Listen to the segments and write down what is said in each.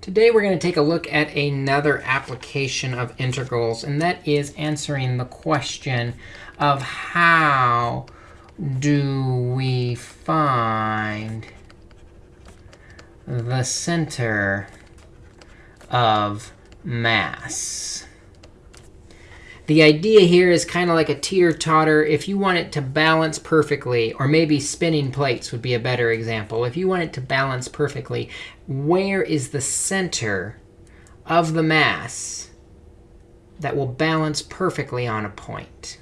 Today we're going to take a look at another application of integrals, and that is answering the question of how do we find the center of mass. The idea here is kind of like a teeter-totter. If you want it to balance perfectly, or maybe spinning plates would be a better example. If you want it to balance perfectly, where is the center of the mass that will balance perfectly on a point?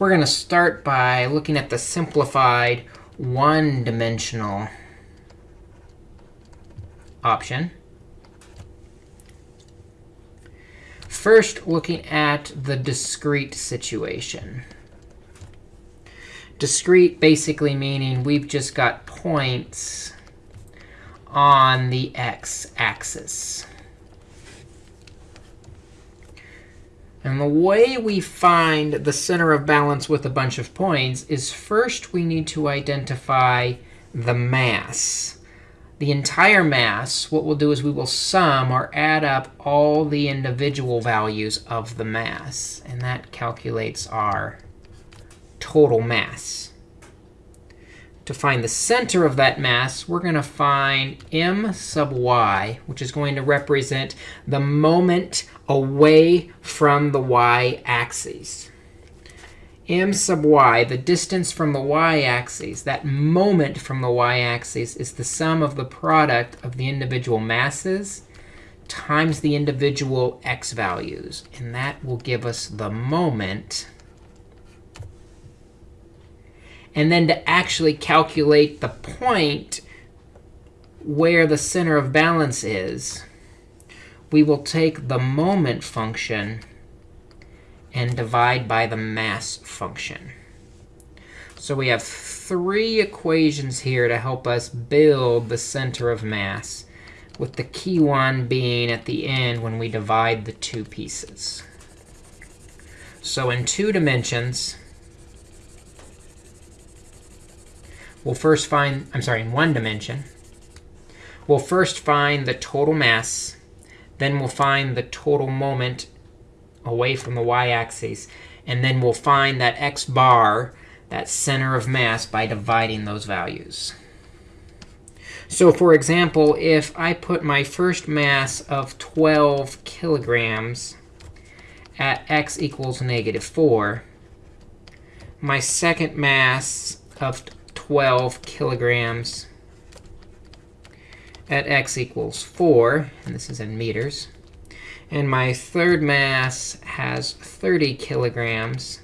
We're going to start by looking at the simplified one-dimensional option. First, looking at the discrete situation. Discrete basically meaning we've just got points on the x-axis. And the way we find the center of balance with a bunch of points is first we need to identify the mass the entire mass, what we'll do is we will sum or add up all the individual values of the mass. And that calculates our total mass. To find the center of that mass, we're going to find m sub y, which is going to represent the moment away from the y-axis m sub y, the distance from the y-axis, that moment from the y-axis, is the sum of the product of the individual masses times the individual x values. And that will give us the moment. And then to actually calculate the point where the center of balance is, we will take the moment function and divide by the mass function. So we have three equations here to help us build the center of mass, with the key one being at the end when we divide the two pieces. So in two dimensions, we'll first find, I'm sorry, in one dimension, we'll first find the total mass. Then we'll find the total moment away from the y-axis. And then we'll find that x bar, that center of mass, by dividing those values. So for example, if I put my first mass of 12 kilograms at x equals negative 4, my second mass of 12 kilograms at x equals 4, and this is in meters, and my third mass has 30 kilograms.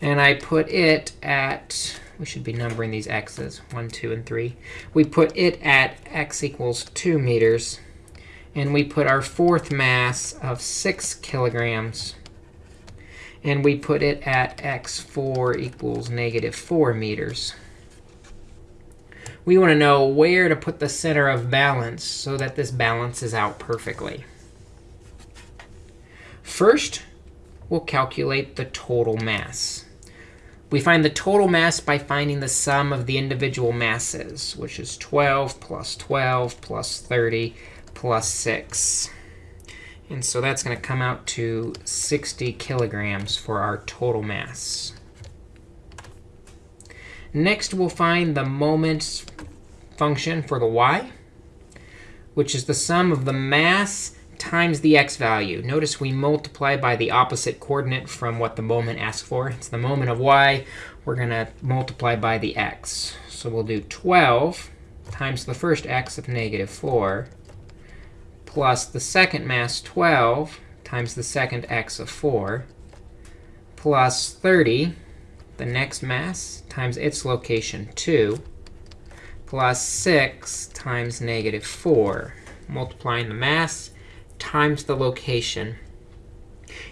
And I put it at, we should be numbering these x's, 1, 2, and 3. We put it at x equals 2 meters. And we put our fourth mass of 6 kilograms. And we put it at x4 equals negative 4 meters. We want to know where to put the center of balance so that this balances out perfectly. First, we'll calculate the total mass. We find the total mass by finding the sum of the individual masses, which is 12 plus 12 plus 30 plus 6. And so that's going to come out to 60 kilograms for our total mass. Next, we'll find the moments function for the y, which is the sum of the mass times the x value. Notice we multiply by the opposite coordinate from what the moment asks for. It's the moment of y. We're going to multiply by the x. So we'll do 12 times the first x of negative 4 plus the second mass 12 times the second x of 4 plus 30, the next mass, times its location 2 plus 6 times negative 4. Multiplying the mass times the location.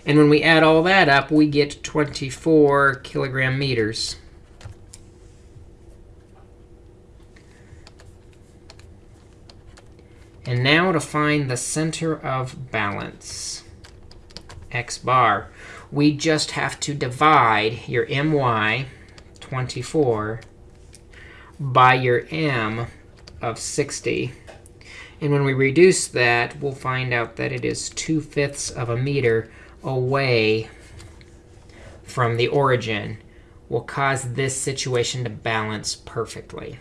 And when we add all that up, we get 24 kilogram meters. And now to find the center of balance, x bar, we just have to divide your my, 24, by your m of 60 And when we reduce that, we'll find out that it is 2 fifths of a meter away from the origin will cause this situation to balance perfectly.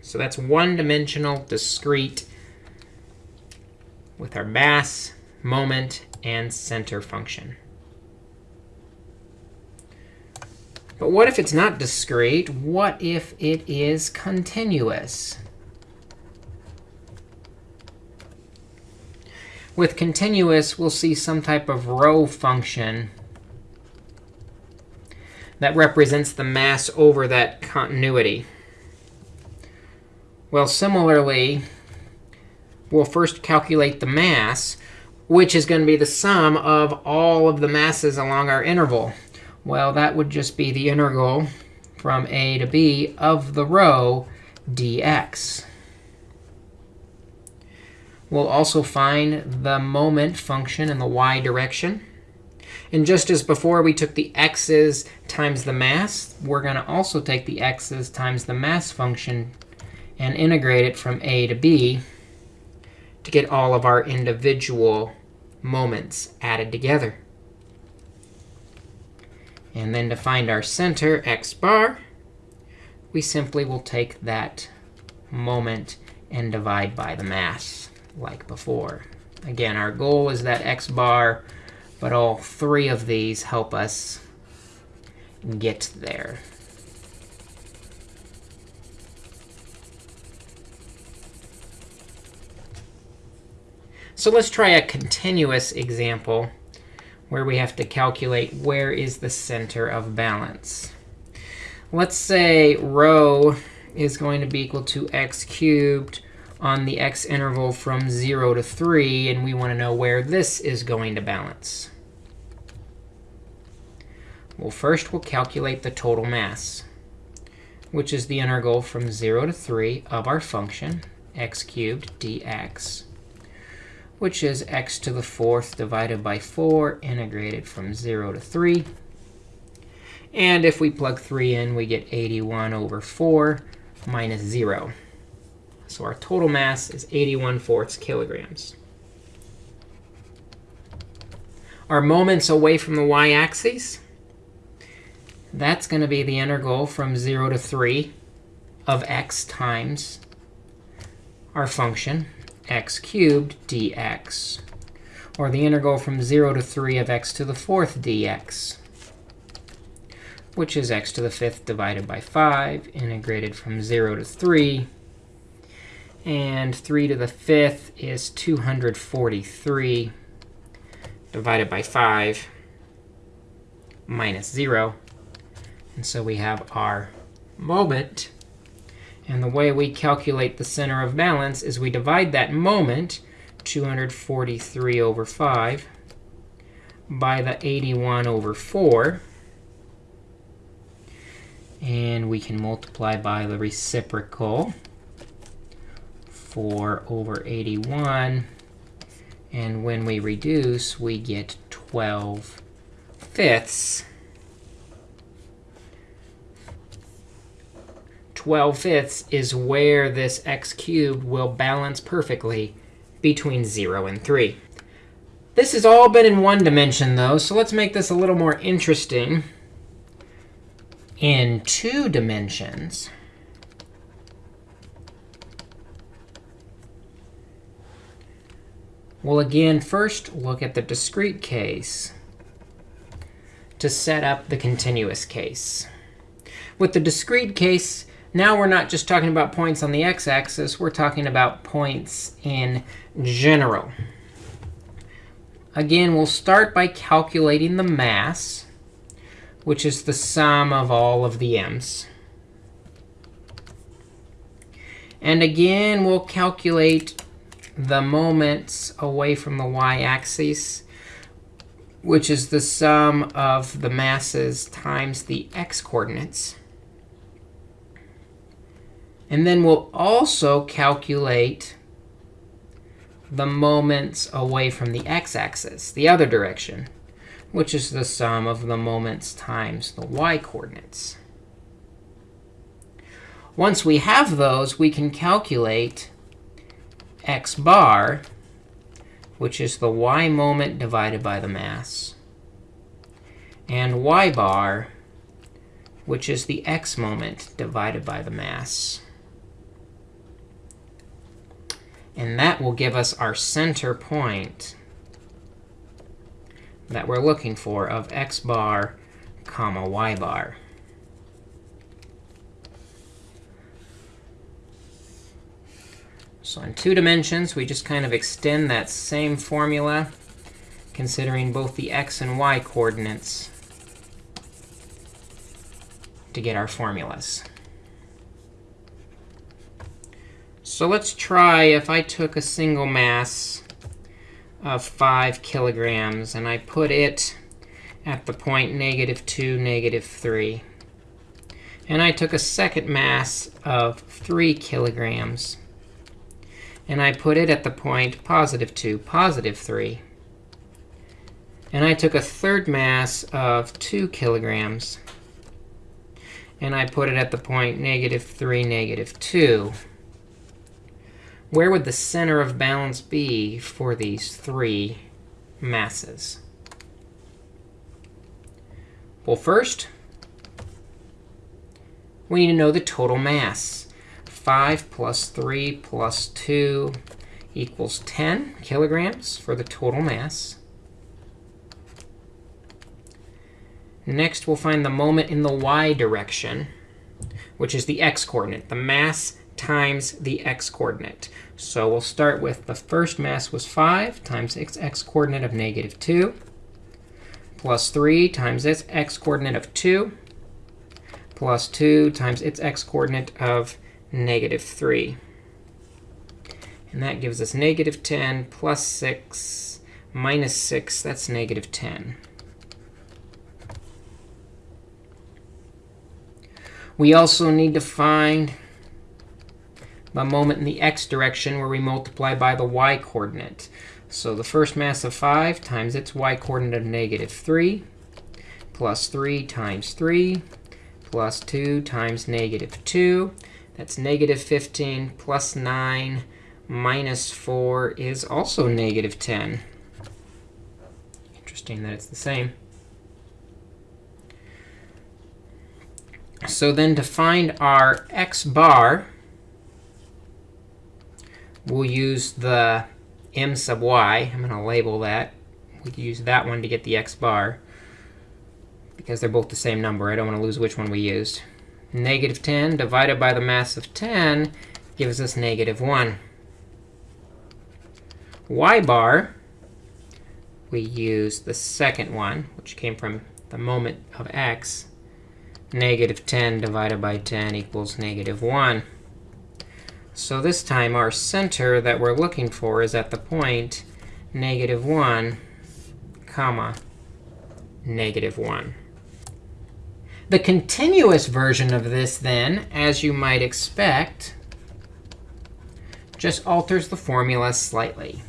So that's one-dimensional, discrete, with our mass, moment, and center function. But what if it's not discrete? What if it is continuous? With continuous, we'll see some type of rho function that represents the mass over that continuity. Well, similarly, we'll first calculate the mass, which is going to be the sum of all of the masses along our interval. Well, that would just be the integral from a to b of the rho dx. We'll also find the moment function in the y direction. And just as before we took the x's times the mass, we're going to also take the x's times the mass function and integrate it from a to b to get all of our individual moments added together. And then to find our center, x bar, we simply will take that moment and divide by the mass like before. Again, our goal is that x bar, but all three of these help us get there. So let's try a continuous example where we have to calculate where is the center of balance. Let's say rho is going to be equal to x cubed on the x interval from 0 to 3, and we want to know where this is going to balance. Well, first we'll calculate the total mass, which is the integral from 0 to 3 of our function, x cubed dx, which is x to the fourth divided by 4 integrated from 0 to 3. And if we plug 3 in, we get 81 over 4 minus 0. So our total mass is 81 fourths kilograms. Our moments away from the y-axis, that's going to be the integral from 0 to 3 of x times our function, x cubed dx, or the integral from 0 to 3 of x to the fourth dx, which is x to the fifth divided by 5, integrated from 0 to 3 and 3 to the fifth is 243 divided by 5 minus 0. And so we have our moment. And the way we calculate the center of balance is we divide that moment, 243 over 5, by the 81 over 4. And we can multiply by the reciprocal. 4 over 81. And when we reduce, we get 12 fifths. 12 fifths is where this x cubed will balance perfectly between 0 and 3. This has all been in one dimension, though, so let's make this a little more interesting in two dimensions. Well, again, first look at the discrete case to set up the continuous case. With the discrete case, now we're not just talking about points on the x-axis. We're talking about points in general. Again, we'll start by calculating the mass, which is the sum of all of the m's. And again, we'll calculate the moments away from the y-axis, which is the sum of the masses times the x-coordinates. And then we'll also calculate the moments away from the x-axis, the other direction, which is the sum of the moments times the y-coordinates. Once we have those, we can calculate x bar, which is the y moment divided by the mass, and y bar, which is the x moment divided by the mass. And that will give us our center point that we're looking for of x bar comma y bar. So in two dimensions, we just kind of extend that same formula, considering both the x and y coordinates to get our formulas. So let's try if I took a single mass of 5 kilograms and I put it at the point negative 2, negative 3. And I took a second mass of 3 kilograms and I put it at the point positive 2, positive 3. And I took a third mass of 2 kilograms and I put it at the point negative 3, negative 2. Where would the center of balance be for these three masses? Well, first, we need to know the total mass. 5 plus 3 plus 2 equals 10 kilograms for the total mass. Next, we'll find the moment in the y direction, which is the x-coordinate, the mass times the x-coordinate. So we'll start with the first mass was 5 times its x-coordinate of negative 2, plus 3 times its x-coordinate of 2, plus 2 times its x-coordinate of negative 3. And that gives us negative 10 plus 6 minus 6. That's negative 10. We also need to find the moment in the x direction where we multiply by the y coordinate. So the first mass of 5 times its y coordinate of negative 3 plus 3 times 3 plus 2 times negative 2. That's negative 15 plus 9 minus 4 is also negative 10. Interesting that it's the same. So then to find our x bar, we'll use the m sub y. I'm going to label that. We can use that one to get the x bar because they're both the same number. I don't want to lose which one we used. Negative 10 divided by the mass of 10 gives us negative 1. y bar, we use the second one, which came from the moment of x negative 10 divided by 10 equals negative 1. So this time, our center that we're looking for is at the point negative 1, comma, negative 1. The continuous version of this, then, as you might expect, just alters the formula slightly.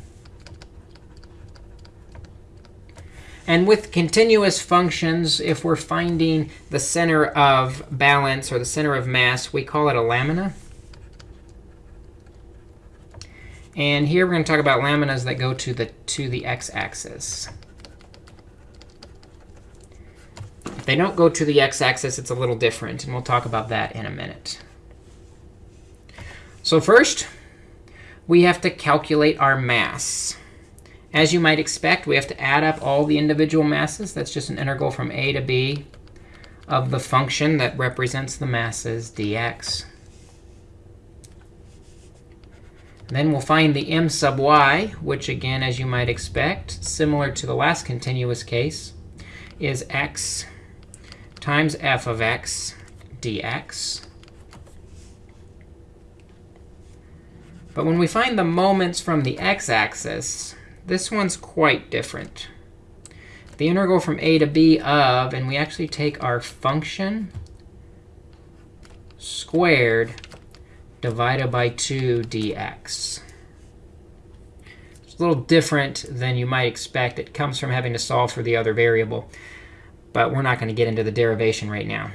And with continuous functions, if we're finding the center of balance or the center of mass, we call it a lamina. And here we're going to talk about laminas that go to the, to the x-axis. If they don't go to the x-axis, it's a little different. And we'll talk about that in a minute. So first, we have to calculate our mass. As you might expect, we have to add up all the individual masses. That's just an integral from a to b of the function that represents the masses dx. Then we'll find the m sub y, which again, as you might expect, similar to the last continuous case, is x times f of x dx. But when we find the moments from the x-axis, this one's quite different. The integral from a to b of, and we actually take our function squared divided by 2 dx. It's a little different than you might expect. It comes from having to solve for the other variable. But we're not going to get into the derivation right now.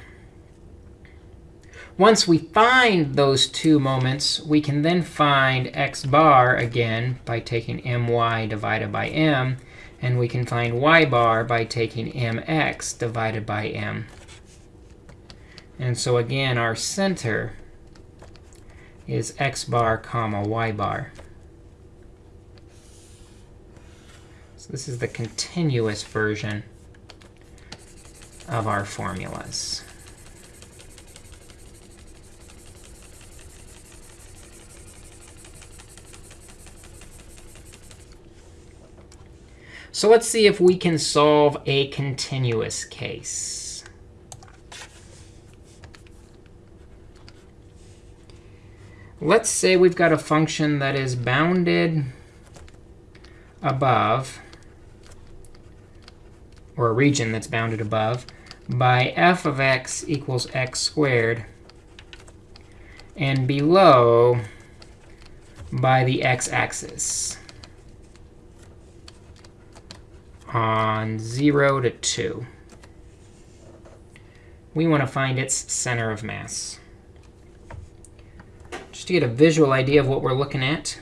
Once we find those two moments, we can then find x bar again by taking my divided by m. And we can find y bar by taking mx divided by m. And so again, our center is x bar comma y bar. So this is the continuous version of our formulas. So let's see if we can solve a continuous case. Let's say we've got a function that is bounded above, or a region that's bounded above, by f of x equals x squared, and below by the x-axis on 0 to 2. We want to find its center of mass. Just to get a visual idea of what we're looking at,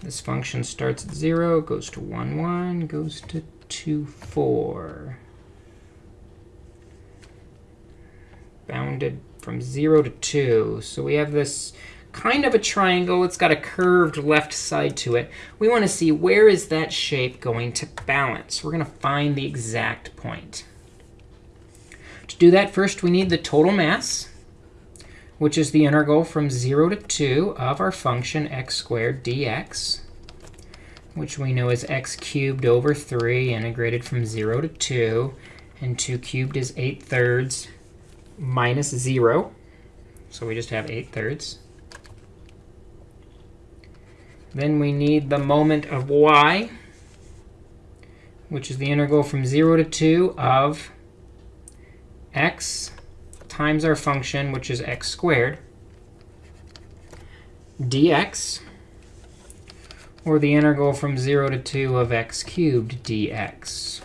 this function starts at 0, goes to 1, 1, goes to 2, 4. Bounded from 0 to 2. So we have this kind of a triangle. It's got a curved left side to it. We want to see where is that shape going to balance. We're going to find the exact point. To do that, first we need the total mass, which is the integral from 0 to 2 of our function x squared dx, which we know is x cubed over 3 integrated from 0 to 2. And 2 cubed is 8 thirds minus 0. So we just have 8 thirds. Then we need the moment of y, which is the integral from 0 to 2 of x times our function, which is x squared, dx, or the integral from 0 to 2 of x cubed dx,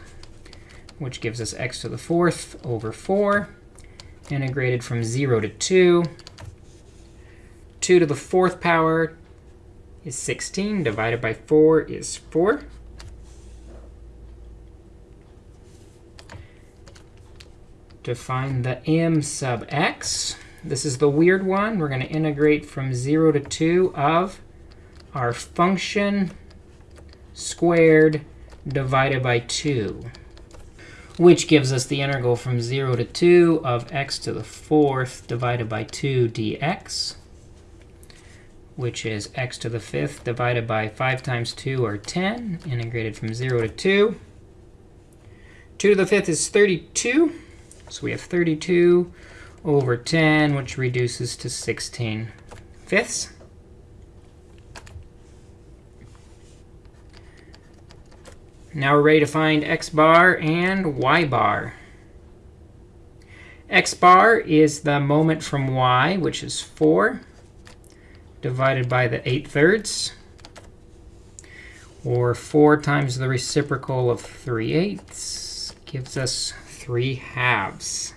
which gives us x to the fourth over 4, integrated from 0 to 2. 2 to the fourth power is 16. Divided by 4 is 4. To find the m sub x, this is the weird one. We're going to integrate from 0 to 2 of our function squared divided by 2, which gives us the integral from 0 to 2 of x to the fourth divided by 2 dx which is x to the fifth divided by 5 times 2, or 10, integrated from 0 to 2. 2 to the fifth is 32. So we have 32 over 10, which reduces to 16 fifths. Now we're ready to find x bar and y bar. x bar is the moment from y, which is 4 divided by the 8 thirds, or 4 times the reciprocal of 3 eighths gives us 3 halves.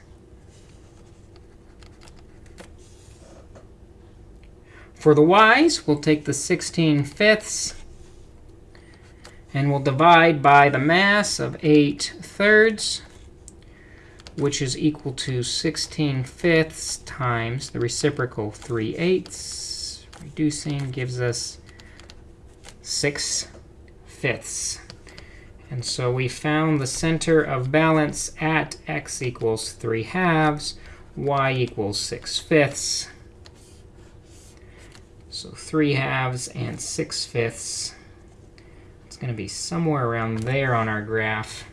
For the y's, we'll take the 16 fifths, and we'll divide by the mass of 8 thirds, which is equal to 16 fifths times the reciprocal 3 eighths reducing gives us 6 fifths. And so we found the center of balance at x equals 3 halves, y equals 6 fifths. So 3 halves and 6 fifths. It's going to be somewhere around there on our graph.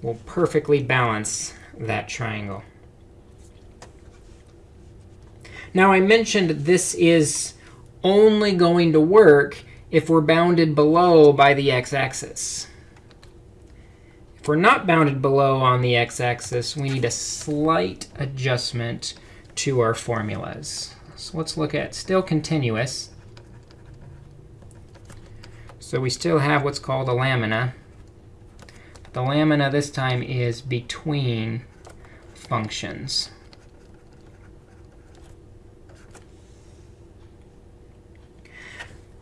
Will perfectly balance that triangle. Now, I mentioned this is only going to work if we're bounded below by the x-axis. If we're not bounded below on the x-axis, we need a slight adjustment to our formulas. So let's look at still continuous. So we still have what's called a lamina. The lamina this time is between functions.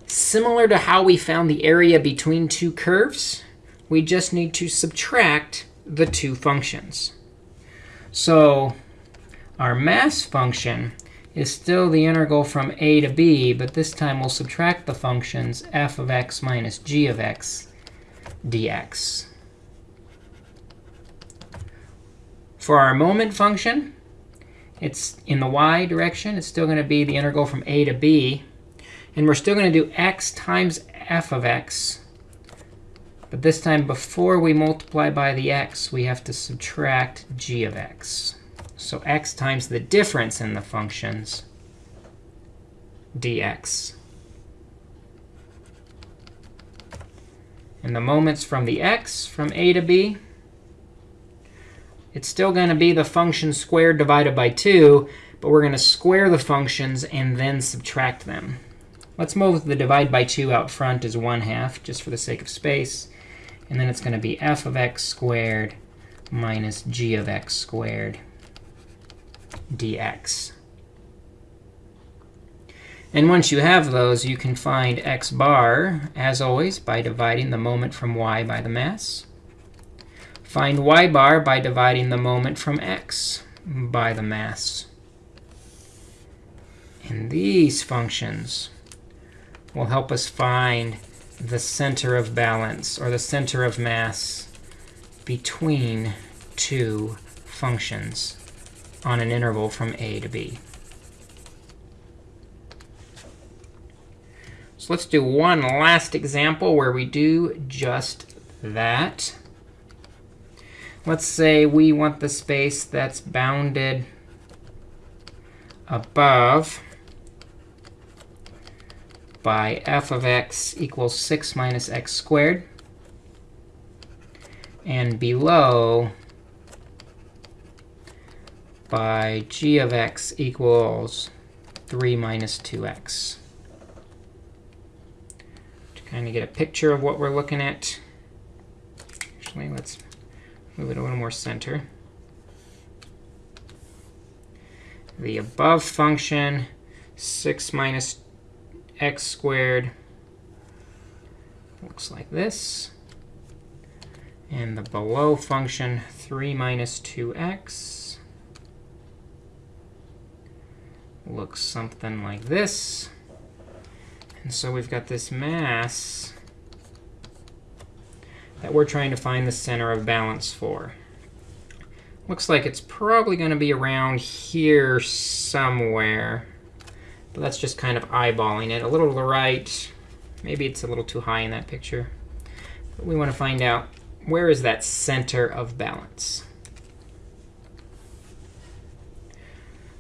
Similar to how we found the area between two curves, we just need to subtract the two functions. So our mass function is still the integral from a to b, but this time we'll subtract the functions f of x minus g of x dx. For our moment function, it's in the y direction. It's still going to be the integral from a to b. And we're still going to do x times f of x. But this time, before we multiply by the x, we have to subtract g of x. So x times the difference in the functions, dx. And the moments from the x, from a to b, it's still going to be the function squared divided by 2, but we're going to square the functions and then subtract them. Let's move the divide by 2 out front as 1 half, just for the sake of space. And then it's going to be f of x squared minus g of x squared dx. And once you have those, you can find x bar, as always, by dividing the moment from y by the mass. Find y bar by dividing the moment from x by the mass. And these functions will help us find the center of balance, or the center of mass, between two functions on an interval from a to b. So let's do one last example where we do just that. Let's say we want the space that's bounded above by f of x equals 6 minus x squared, and below by g of x equals 3 minus 2x. To kind of get a picture of what we're looking at, actually, let's move it a little more center. The above function, 6 minus x squared, looks like this. And the below function, 3 minus 2x, looks something like this. And so we've got this mass that we're trying to find the center of balance for. Looks like it's probably going to be around here somewhere. But that's just kind of eyeballing it. A little to the right. Maybe it's a little too high in that picture. But we want to find out where is that center of balance.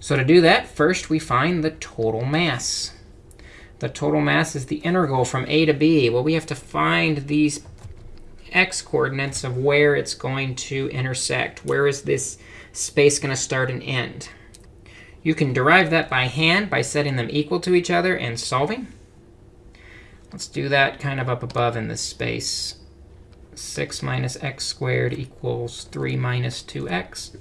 So to do that, first we find the total mass. The total mass is the integral from a to b. Well, we have to find these x coordinates of where it's going to intersect. Where is this space going to start and end? You can derive that by hand by setting them equal to each other and solving. Let's do that kind of up above in this space. 6 minus x squared equals 3 minus 2x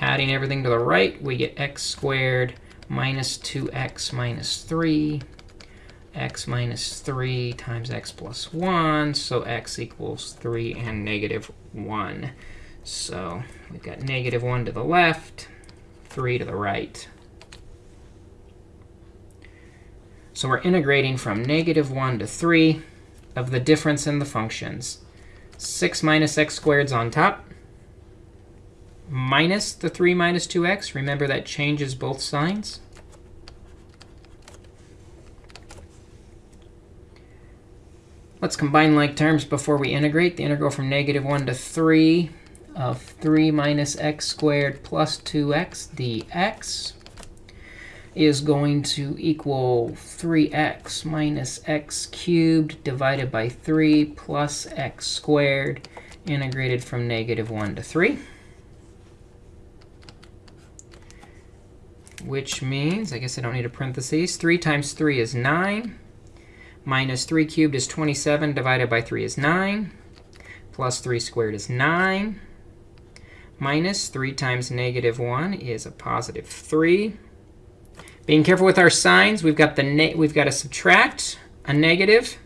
adding everything to the right, we get x squared minus 2x minus 3, x minus 3 times x plus 1. So x equals 3 and negative 1. So we've got negative 1 to the left, 3 to the right. So we're integrating from negative 1 to 3 of the difference in the functions. 6 minus x squared is on top minus the 3 minus 2x. Remember, that changes both signs. Let's combine like terms before we integrate. The integral from negative 1 to 3 of 3 minus x squared plus 2x dx is going to equal 3x minus x cubed divided by 3 plus x squared integrated from negative 1 to 3. which means, I guess I don't need a parenthesis, 3 times 3 is 9, minus 3 cubed is 27, divided by 3 is 9. plus 3 squared is 9. Minus 3 times negative 1 is a positive 3. Being careful with our signs, we've got, the we've got to subtract a negative.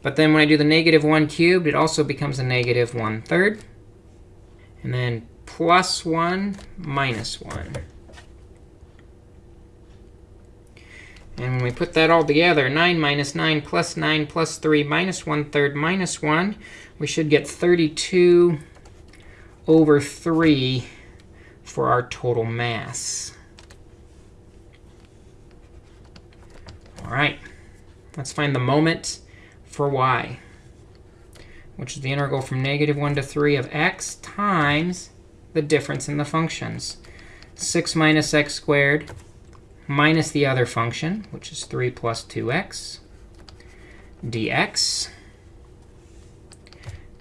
But then when I do the negative 1 cubed, it also becomes a negative 1 third. And then plus 1 minus 1. And when we put that all together, 9 minus 9 plus 9 plus 3 minus 1 third minus 1, we should get 32 over 3 for our total mass. All right, let's find the moment for y, which is the integral from negative 1 to 3 of x times the difference in the functions. 6 minus x squared minus the other function, which is 3 plus 2x dx.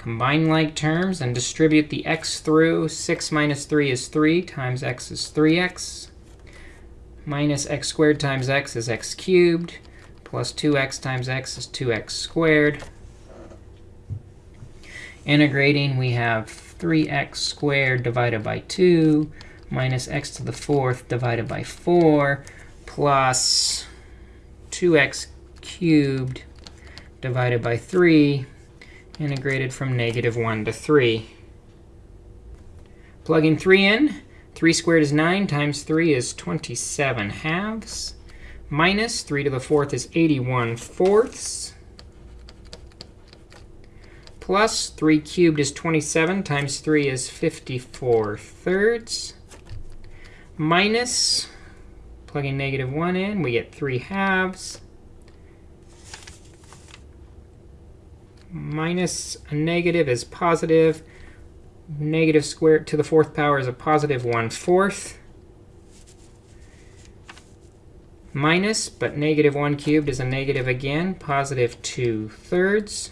Combine like terms and distribute the x through. 6 minus 3 is 3 times x is 3x minus x squared times x is x cubed, plus 2x times x is 2x squared. Integrating, we have 3x squared divided by 2 minus x to the fourth divided by 4 plus 2x cubed divided by 3 integrated from negative 1 to 3. Plugging 3 in, 3 squared is 9 times 3 is 27 halves. Minus 3 to the fourth is 81 fourths. Plus 3 cubed is 27 times 3 is 54 thirds. Minus, plugging negative 1 in, we get 3 halves. Minus a negative is positive. negative squared to the fourth power is a positive 1 fourth. Minus, but negative 1 cubed is a negative again, positive 2 thirds.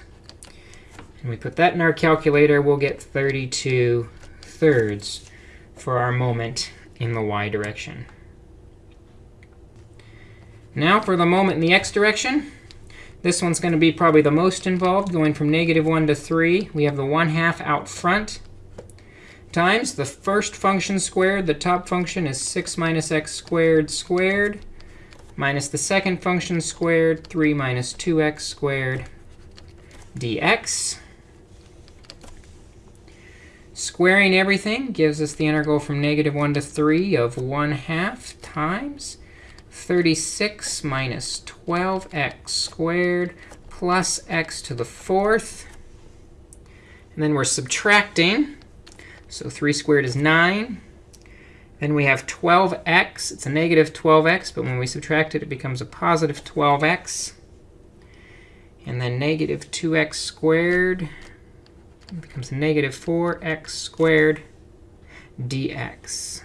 And we put that in our calculator, we'll get 32 thirds for our moment in the y direction. Now for the moment in the x direction. This one's going to be probably the most involved, going from negative 1 to 3. We have the 1 half out front times the first function squared. The top function is 6 minus x squared squared minus the second function squared, 3 minus 2x squared dx. Squaring everything gives us the integral from negative 1 to 3 of 1 half times 36 minus 12x squared plus x to the fourth. And then we're subtracting so 3 squared is 9. Then we have 12x. It's a negative 12x, but when we subtract it, it becomes a positive 12x. And then negative 2x squared becomes negative 4x squared dx.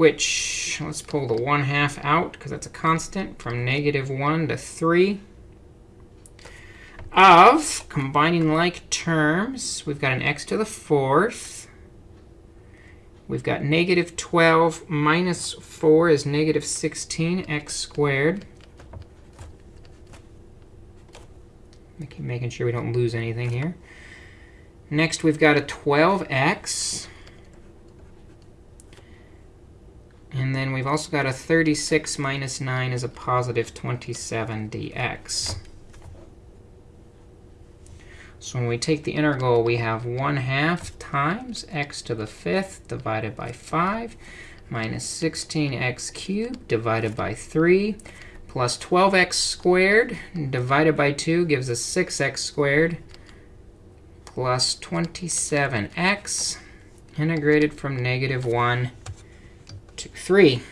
Which, let's pull the 1 half out, because that's a constant, from negative 1 to 3 of combining like terms. We've got an x to the fourth. We've got negative 12 minus 4 is negative 16x squared. I keep Making sure we don't lose anything here. Next, we've got a 12x. And then we've also got a 36 minus 9 is a positive 27 dx. So when we take the integral, we have 1 half times x to the fifth divided by 5 minus 16x cubed divided by 3 plus 12x squared divided by 2 gives us 6x squared plus 27x integrated from negative 1 to 3.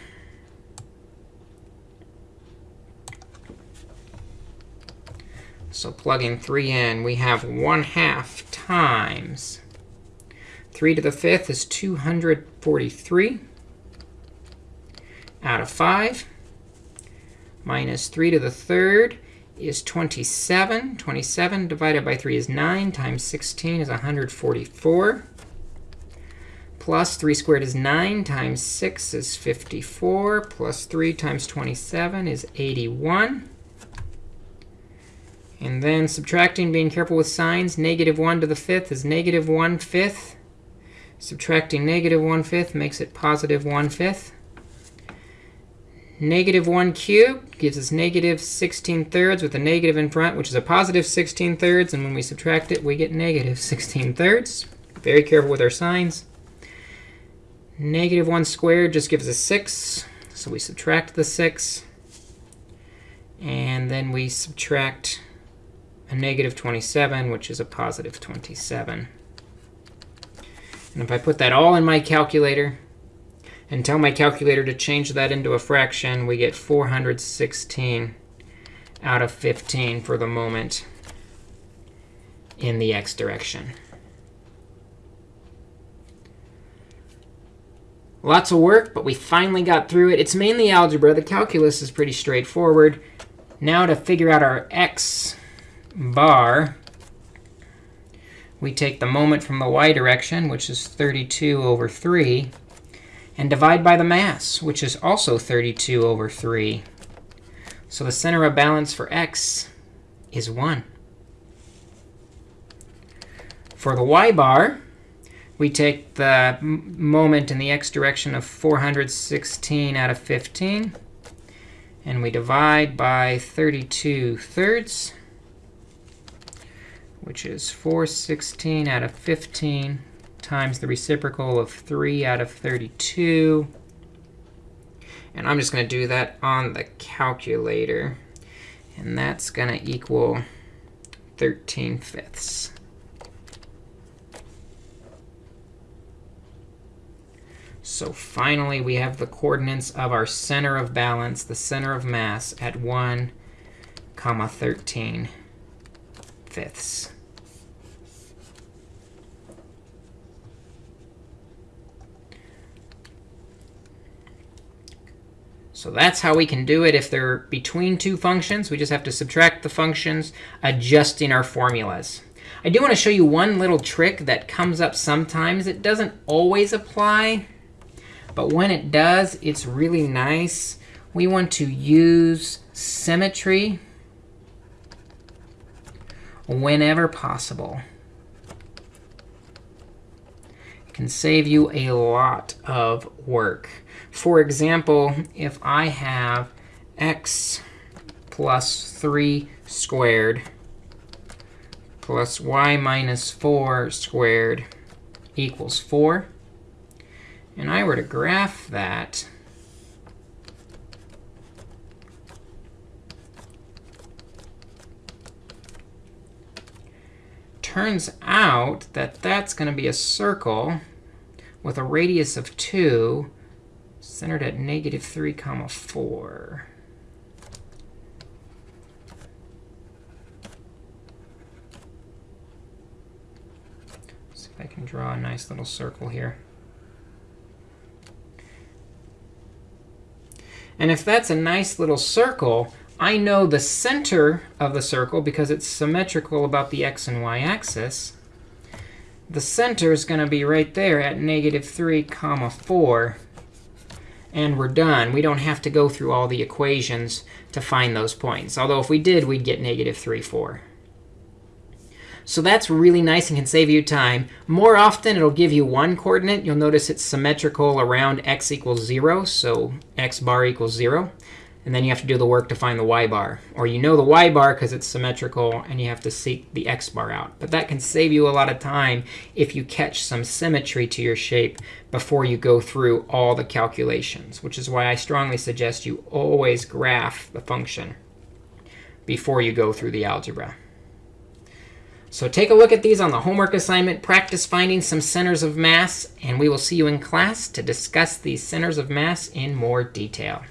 So plugging 3 in, we have 1 half times 3 to the fifth is 243 out of 5 minus 3 to the third is 27. 27 divided by 3 is 9 times 16 is 144 plus 3 squared is 9 times 6 is 54 plus 3 times 27 is 81. And then subtracting, being careful with signs, negative 1 to the fifth is negative 1 fifth. Subtracting negative 1 fifth makes it positive 1 fifth. Negative 1 cubed gives us negative 16 thirds with a negative in front, which is a positive 16 thirds. And when we subtract it, we get negative 16 thirds. Very careful with our signs. Negative 1 squared just gives us 6. So we subtract the 6. And then we subtract a negative 27, which is a positive 27. And if I put that all in my calculator, and tell my calculator to change that into a fraction, we get 416 out of 15 for the moment in the x direction. Lots of work, but we finally got through it. It's mainly algebra. The calculus is pretty straightforward. Now to figure out our x bar, we take the moment from the y direction, which is 32 over 3, and divide by the mass, which is also 32 over 3. So the center of balance for x is 1. For the y bar, we take the moment in the x direction of 416 out of 15, and we divide by 32 thirds, which is 416 out of 15 times the reciprocal of 3 out of 32. And I'm just going to do that on the calculator. And that's going to equal 13 fifths. So finally, we have the coordinates of our center of balance, the center of mass, at 1 comma 13 fifths. So that's how we can do it if they're between two functions. We just have to subtract the functions, adjusting our formulas. I do want to show you one little trick that comes up sometimes. It doesn't always apply, but when it does, it's really nice. We want to use symmetry whenever possible. It can save you a lot of work. For example, if I have x plus 3 squared plus y minus 4 squared equals 4, and I were to graph that, turns out that that's going to be a circle with a radius of 2 centered at negative 3 comma 4. see if I can draw a nice little circle here. And if that's a nice little circle, I know the center of the circle because it's symmetrical about the x and y axis. The center is going to be right there at negative 3 comma 4 and we're done. We don't have to go through all the equations to find those points. Although if we did, we'd get negative 3, 4. So that's really nice and can save you time. More often, it'll give you one coordinate. You'll notice it's symmetrical around x equals 0, so x bar equals 0. And then you have to do the work to find the y bar. Or you know the y bar because it's symmetrical, and you have to seek the x bar out. But that can save you a lot of time if you catch some symmetry to your shape before you go through all the calculations, which is why I strongly suggest you always graph the function before you go through the algebra. So take a look at these on the homework assignment. Practice finding some centers of mass. And we will see you in class to discuss these centers of mass in more detail.